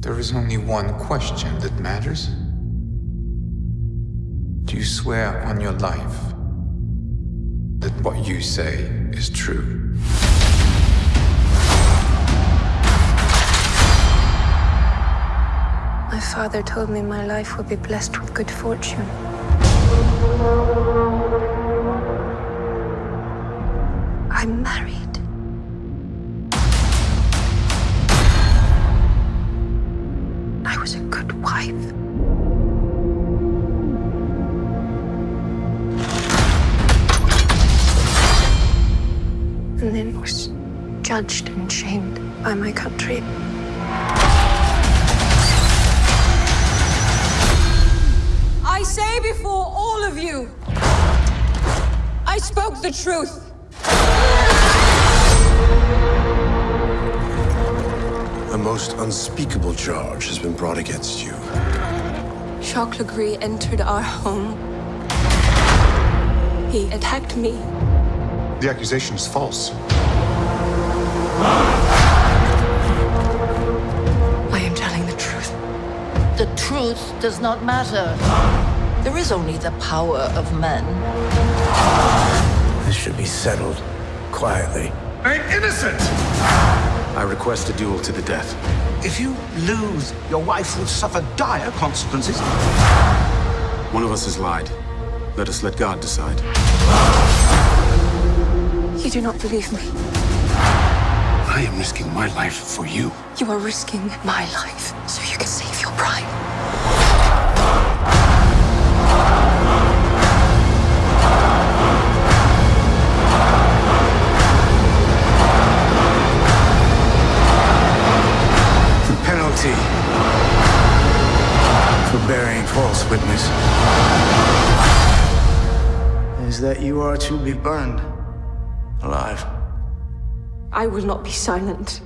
There is only one question that matters. Do you swear on your life that what you say is true? My father told me my life would be blessed with good fortune. I'm married. Was a good wife. And then was judged and shamed by my country. I say before all of you, I spoke the truth. Most unspeakable charge has been brought against you. Jacques Le Gris entered our home. He attacked me. The accusation is false. I am telling the truth. The truth does not matter. There is only the power of men. This should be settled quietly. I'm innocent! I request a duel to the death. If you lose, your wife will suffer dire consequences. One of us has lied. Let us let God decide. You do not believe me. I am risking my life for you. You are risking my life so you can save your pride. Penalty for bearing false witness is that you are to be burned alive. I will not be silent.